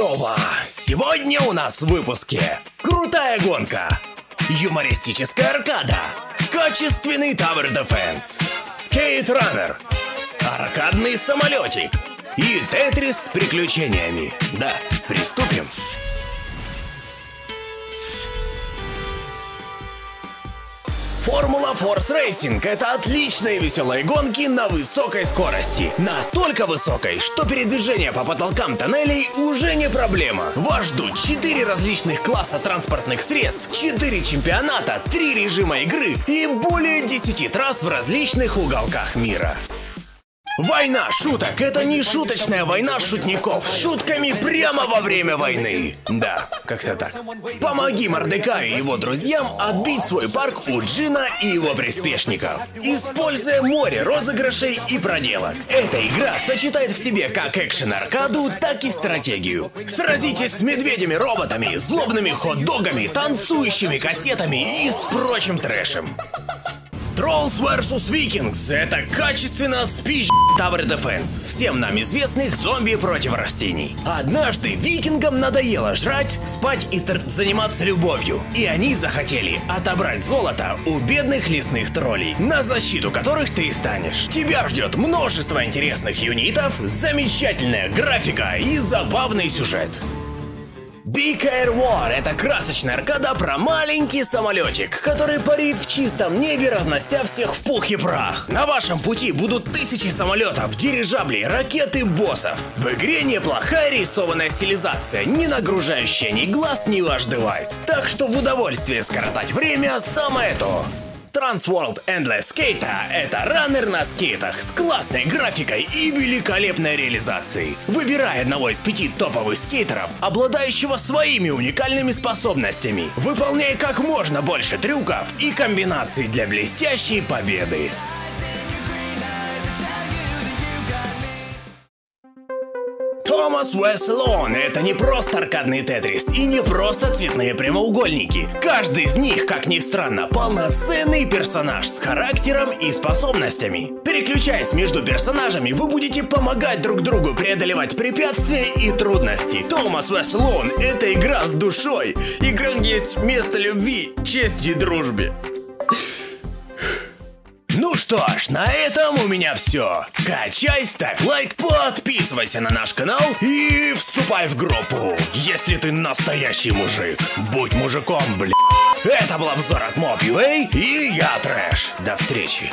Здорово! Сегодня у нас в выпуске Крутая гонка Юмористическая аркада. Качественный Tower Defense. Скейт-раннер Аркадный самолетик. И Тетрис с приключениями. Да, приступим Формула Force Racing – это отличные веселые гонки на высокой скорости. Настолько высокой, что передвижение по потолкам тоннелей уже не проблема. Вас ждут 4 различных класса транспортных средств, 4 чемпионата, 3 режима игры и более 10 трасс в различных уголках мира. Война шуток – это не шуточная война шутников с шутками прямо во время войны. Да, как-то так. Помоги Мордекаю и его друзьям отбить свой парк у Джина и его приспешников, используя море розыгрышей и проделок. Эта игра сочетает в себе как экшен-аркаду, так и стратегию. Сразитесь с медведями-роботами, злобными хот-догами, танцующими кассетами и с прочим трэшем. Trolls vs Vikings — это качественно спич Tower Defense, всем нам известных зомби против растений. Однажды викингам надоело жрать, спать и заниматься любовью, и они захотели отобрать золото у бедных лесных троллей, на защиту которых ты станешь. Тебя ждет множество интересных юнитов, замечательная графика и забавный сюжет. Big Air War — это красочная аркада про маленький самолетик, который парит в чистом небе, разнося всех в пух и прах. На вашем пути будут тысячи самолетов, дирижаблей, ракеты, боссов. В игре неплохая рисованная стилизация, не нагружающая ни глаз, ни ваш девайс. Так что в удовольствие скоротать время самое то. Transworld Endless Skate — это раннер на скейтах с классной графикой и великолепной реализацией. Выбирай одного из пяти топовых скейтеров, обладающего своими уникальными способностями. Выполняй как можно больше трюков и комбинаций для блестящей победы. Томас Уэслон — это не просто аркадный тетрис и не просто цветные прямоугольники. Каждый из них, как ни странно, полноценный персонаж с характером и способностями. Переключаясь между персонажами, вы будете помогать друг другу преодолевать препятствия и трудности. Томас Уэслон — это игра с душой. Игра, где есть место любви, чести и дружбе. Что ж, на этом у меня все. Качай, ставь лайк, подписывайся на наш канал и вступай в группу. Если ты настоящий мужик, будь мужиком, бля. Это был обзор от Mob.ua и я Трэш. До встречи.